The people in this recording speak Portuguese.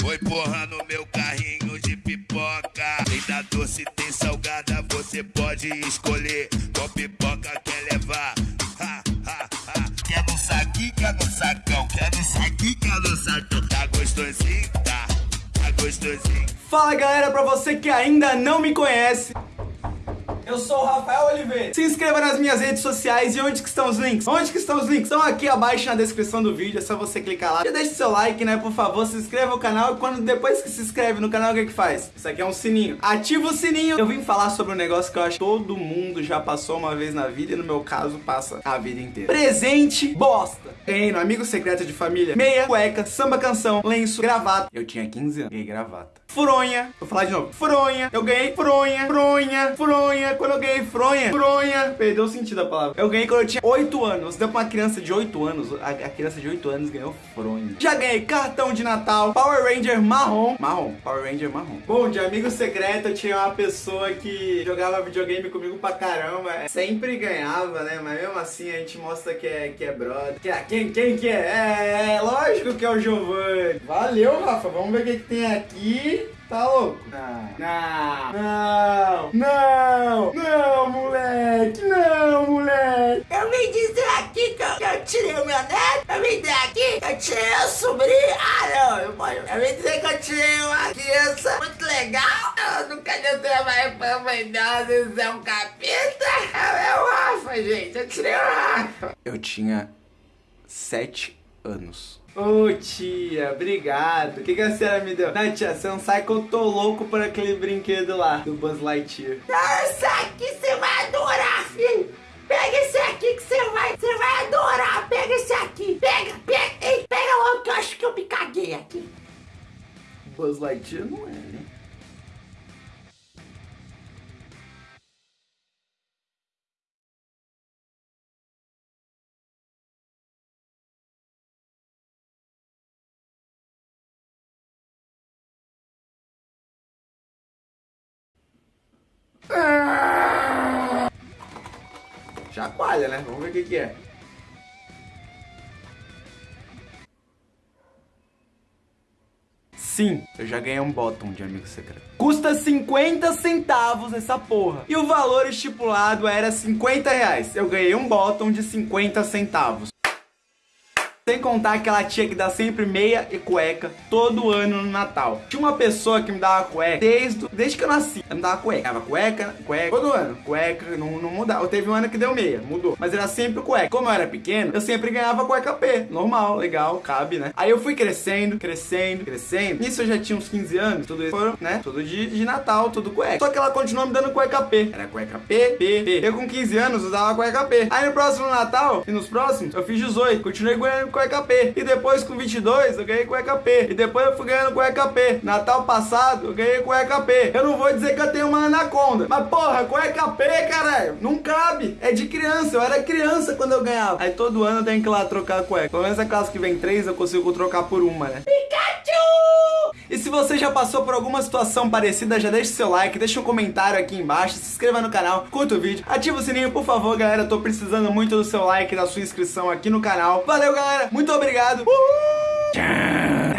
Foi, porra no meu carrinho de pipoca. Tem da doce, tem salgada, você pode escolher qual pipoca quer levar. Quer no saquinho, quer no sacão, quer no saquinho, quer no sacão. Tá gostosinho, tá, tá gostosinho. Fala galera, pra você que ainda não me conhece eu sou o Rafael Oliveira. Se inscreva nas minhas redes sociais e onde que estão os links? Onde que estão os links? Estão aqui abaixo na descrição do vídeo, é só você clicar lá. Já deixa seu like, né, por favor, se inscreva no canal e quando depois que se inscreve no canal, o que que faz? Isso aqui é um sininho. Ativa o sininho. Eu vim falar sobre um negócio que eu acho que todo mundo já passou uma vez na vida e no meu caso passa a vida inteira. Presente bosta. Ganhei no amigo secreto de família, meia, cueca, samba canção, lenço, gravata. Eu tinha 15 anos, ganhei gravata. Fronha, vou falar de novo. Fronha, eu ganhei fronha, fronha, fronha. Quando eu ganhei fronha, fronha, perdeu o sentido da palavra. Eu ganhei quando eu tinha 8 anos. Deu pra uma criança de 8 anos, a, a criança de 8 anos ganhou fronha. Já ganhei cartão de Natal, Power Ranger marrom. Marrom, Power Ranger marrom. Bom, de amigo secreto eu tinha uma pessoa que jogava videogame comigo pra caramba. Sempre ganhava, né? Mas mesmo assim a gente mostra que é, que é brother. Que é, quem, quem que é? é? É, lógico que é o Giovanni. Valeu, Rafa. Vamos ver o que, que tem aqui. Tá louco? Não. Não. Não. Não, moleque. Não, moleque. Eu vim dizer aqui que eu, que eu tirei o meu neto. Eu vim dizer aqui que eu tirei o sobrinho. Ah, não. Eu, eu vim dizer que eu tirei uma criança muito legal. Eu nunca deu trabalho pra mãe dela. Vezes é um capeta. É o Rafa, gente. Eu tirei o Rafa. Eu tinha sete anos. Ô oh, tia, obrigado. O que, que a senhora me deu? Não, tia, você não sabe que eu tô louco por aquele brinquedo lá, do Buzz Lightyear. Nossa, aqui você vai adorar, filho. Pega esse aqui que você vai, você vai adorar. Pega esse aqui. Pega, pega, ei, pega logo que eu acho que eu me caguei aqui. Buzz Lightyear não é, né? Chacoalha, né? Vamos ver o que, que é. Sim, eu já ganhei um bottom de amigo secreto. Custa 50 centavos essa porra. E o valor estipulado era 50 reais. Eu ganhei um bottom de 50 centavos. Sem contar aquela tia que dá sempre meia e cueca todo ano no Natal. Tinha uma pessoa que me dava cueca desde, desde que eu nasci. Ela me dava cueca. Dava cueca, cueca, todo ano. Cueca, não, não mudava. Teve um ano que deu meia, mudou. Mas era sempre cueca. Como eu era pequeno, eu sempre ganhava cueca P. Normal, legal, cabe, né? Aí eu fui crescendo, crescendo, crescendo. Nisso eu já tinha uns 15 anos. Tudo isso foram, né? Tudo de, de Natal, tudo cueca. Só que ela continuou me dando cueca P. Era cueca P, P, P. Eu com 15 anos usava cueca P. Aí no próximo Natal e nos próximos, eu fiz 18. Continuei ganhando cueca P. E depois com 22 eu ganhei cueca P. E depois eu fui ganhando cueca P. Natal passado eu ganhei cueca P. Eu não vou dizer que eu tenho uma anaconda. Mas porra, cueca P, caralho. Não cabe. É de criança. Eu era criança quando eu ganhava. Aí todo ano eu tenho que ir lá trocar a cueca. Pelo menos aquelas que vem três eu consigo trocar por uma, né? Pikachu! E se você já passou por alguma situação parecida, já deixa seu like, deixa um comentário aqui embaixo, se inscreva no canal, curta o vídeo, ativa o sininho, por favor, galera. Tô precisando muito do seu like da sua inscrição aqui no canal. Valeu, galera. Muito obrigado. Uhul!